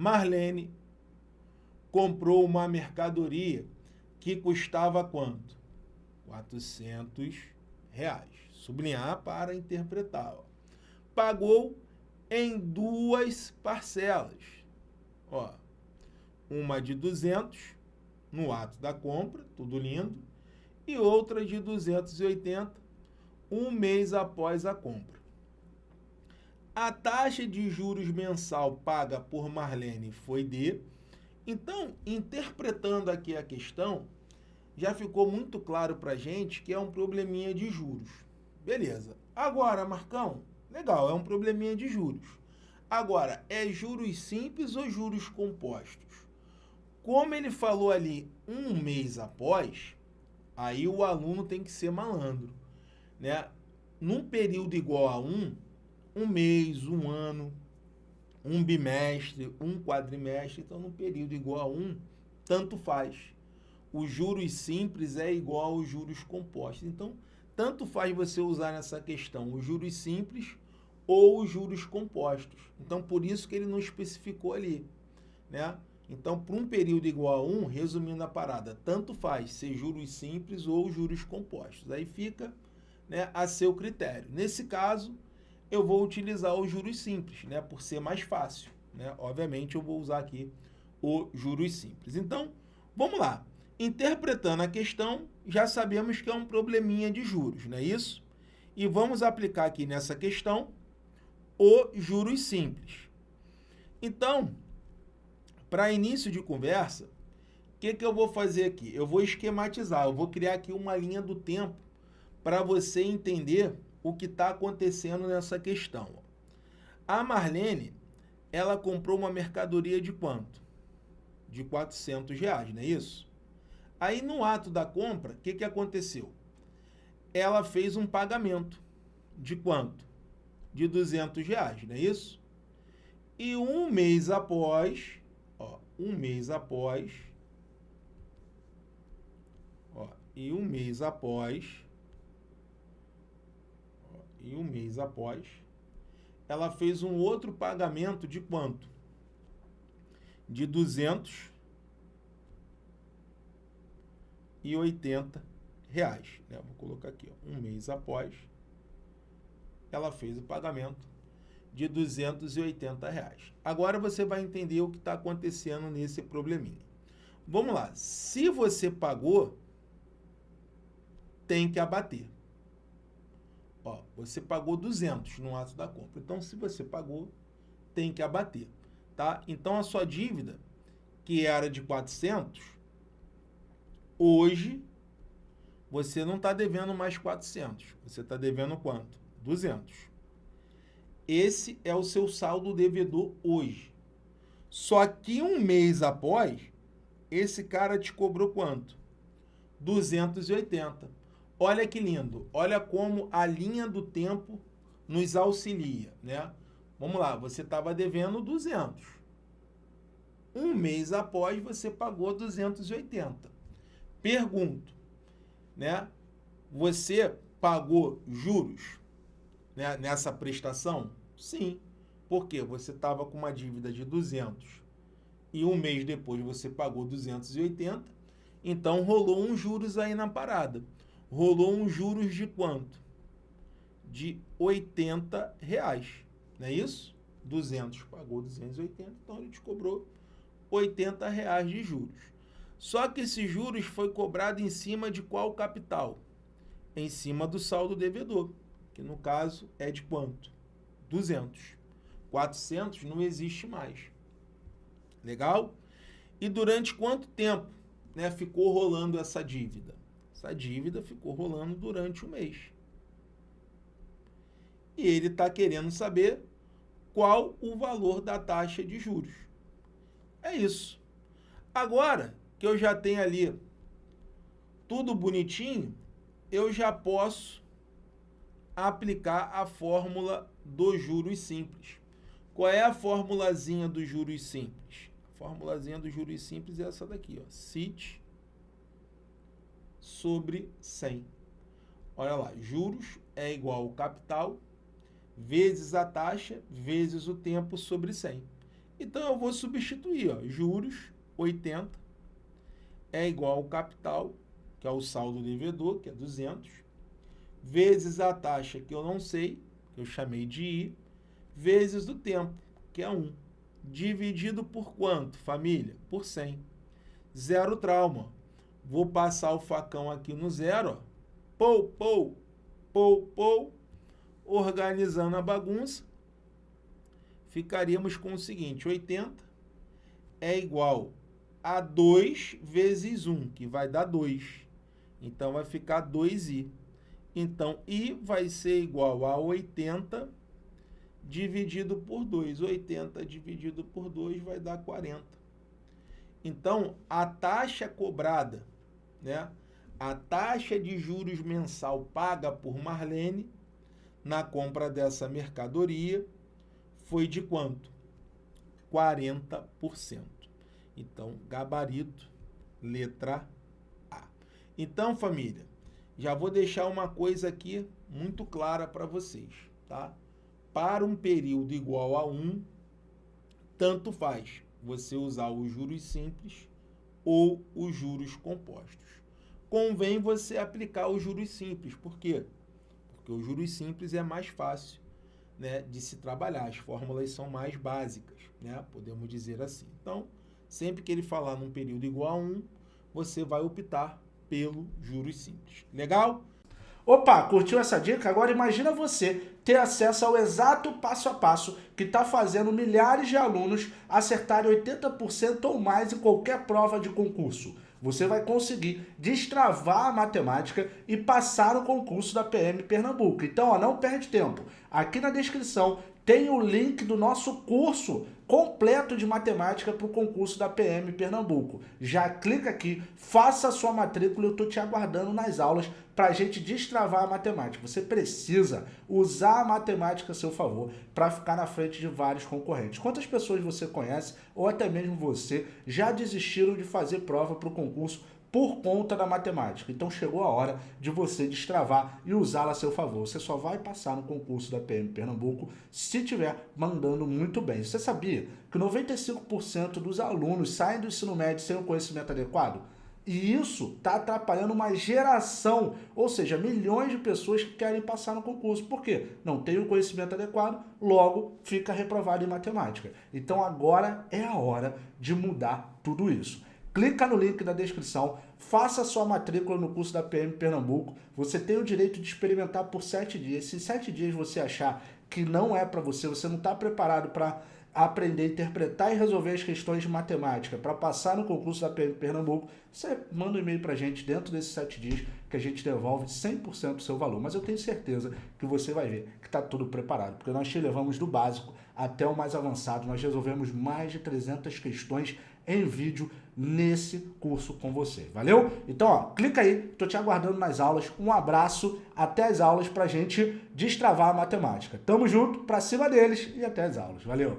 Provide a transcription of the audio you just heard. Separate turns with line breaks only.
Marlene comprou uma mercadoria que custava quanto? 400 reais. Sublinhar para interpretar. Ó. Pagou em duas parcelas. Ó, uma de 200 no ato da compra, tudo lindo, e outra de 280 um mês após a compra. A taxa de juros mensal paga por Marlene foi de... Então, interpretando aqui a questão, já ficou muito claro para a gente que é um probleminha de juros. Beleza. Agora, Marcão, legal, é um probleminha de juros. Agora, é juros simples ou juros compostos? Como ele falou ali um mês após, aí o aluno tem que ser malandro. Né? Num período igual a um, um mês, um ano, um bimestre, um quadrimestre, então num período igual a um, tanto faz. Os juros simples é igual aos juros compostos. Então, tanto faz você usar nessa questão os juros simples ou os juros compostos. Então, por isso que ele não especificou ali, né? Então, para um período igual a 1, resumindo a parada, tanto faz ser juros simples ou juros compostos. Aí fica né, a seu critério. Nesse caso, eu vou utilizar os juros simples, né, por ser mais fácil. Né? Obviamente, eu vou usar aqui o juros simples. Então, vamos lá. Interpretando a questão, já sabemos que é um probleminha de juros, não é isso? E vamos aplicar aqui nessa questão o juros simples. Então, para início de conversa, o que, que eu vou fazer aqui? Eu vou esquematizar, eu vou criar aqui uma linha do tempo para você entender o que está acontecendo nessa questão. A Marlene, ela comprou uma mercadoria de quanto? De 400 reais, não é isso? Aí, no ato da compra, o que, que aconteceu? Ela fez um pagamento de quanto? De 200 reais, não é isso? E um mês após, um mês após, ó, e um mês após, ó, mês após, ela fez um outro pagamento de quanto? De 280 reais. Né? Vou colocar aqui, ó, um mês após, ela fez o pagamento de 280 reais. Agora você vai entender o que está acontecendo nesse probleminha. Vamos lá. Se você pagou, tem que abater. Ó, você pagou 200 no ato da compra. Então, se você pagou, tem que abater. Tá? Então, a sua dívida, que era de 400, hoje você não está devendo mais 400. Você está devendo quanto? 200. Esse é o seu saldo devedor hoje. Só que um mês após, esse cara te cobrou quanto? 280. Olha que lindo. Olha como a linha do tempo nos auxilia, né? Vamos lá, você estava devendo 200. Um mês após, você pagou 280. Pergunto, né? Você pagou juros né, nessa prestação? Sim, porque você estava com uma dívida de 200 e um mês depois você pagou 280, então rolou um juros aí na parada. Rolou um juros de quanto? De 80 reais, não é isso? 200 pagou 280, então ele te cobrou 80 reais de juros. Só que esse juros foi cobrado em cima de qual capital? Em cima do saldo devedor, que no caso é de quanto? 200. 400 não existe mais. Legal? E durante quanto tempo né, ficou rolando essa dívida? Essa dívida ficou rolando durante um mês. E ele está querendo saber qual o valor da taxa de juros. É isso. Agora que eu já tenho ali tudo bonitinho, eu já posso aplicar a fórmula dos juros simples. Qual é a formulazinha dos juros simples? A formulazinha dos juros simples é essa daqui, ó. CIT sobre 100. Olha lá, juros é igual ao capital vezes a taxa vezes o tempo sobre 100. Então eu vou substituir, ó, juros 80 é igual ao capital, que é o saldo devedor, que é 200, vezes a taxa que eu não sei, que eu chamei de I, vezes o tempo, que é 1. Dividido por quanto, família? Por 100. Zero trauma. Vou passar o facão aqui no zero. Pou, pou, pou, pou. Organizando a bagunça, ficaríamos com o seguinte, 80 é igual a 2 vezes 1, que vai dar 2. Então, vai ficar 2i. Então, i vai ser igual a 80 dividido por 2. 80 dividido por 2 vai dar 40. Então, a taxa cobrada, né? a taxa de juros mensal paga por Marlene na compra dessa mercadoria foi de quanto? 40%. Então, gabarito, letra A. Então, família, já vou deixar uma coisa aqui muito clara para vocês, tá? Para um período igual a 1, tanto faz você usar os juros simples ou os juros compostos. Convém você aplicar os juros simples, por quê? Porque os juros simples é mais fácil né, de se trabalhar, as fórmulas são mais básicas, né, podemos dizer assim. Então, sempre que ele falar num período igual a 1, você vai optar pelo juros simples. Legal?
Opa, curtiu essa dica? Agora imagina você ter acesso ao exato passo a passo que está fazendo milhares de alunos acertarem 80% ou mais em qualquer prova de concurso. Você vai conseguir destravar a matemática e passar no concurso da PM Pernambuco. Então, ó, não perde tempo. Aqui na descrição tem o link do nosso curso completo de matemática para o concurso da PM Pernambuco. Já clica aqui, faça a sua matrícula, eu estou te aguardando nas aulas para a gente destravar a matemática. Você precisa usar a matemática a seu favor para ficar na frente de vários concorrentes. Quantas pessoas você conhece, ou até mesmo você, já desistiram de fazer prova para o concurso por conta da matemática. Então chegou a hora de você destravar e usá-la a seu favor. Você só vai passar no concurso da PM Pernambuco se estiver mandando muito bem. Você sabia que 95% dos alunos saem do ensino médio sem o conhecimento adequado? E isso está atrapalhando uma geração, ou seja, milhões de pessoas que querem passar no concurso. Por quê? Não tem o conhecimento adequado, logo fica reprovado em matemática. Então agora é a hora de mudar tudo isso. Clica no link da descrição, faça sua matrícula no curso da PM Pernambuco. Você tem o direito de experimentar por sete dias. Se sete dias você achar que não é para você, você não está preparado para aprender, interpretar e resolver as questões de matemática para passar no concurso da PM Pernambuco, você manda um e-mail para a gente dentro desses sete dias que a gente devolve 100% do seu valor. Mas eu tenho certeza que você vai ver que está tudo preparado, porque nós te levamos do básico até o mais avançado. Nós resolvemos mais de 300 questões em vídeo nesse curso com você. Valeu? Então, ó, clica aí, tô te aguardando nas aulas. Um abraço, até as aulas pra gente destravar a matemática. Tamo junto, pra cima deles e até as aulas. Valeu!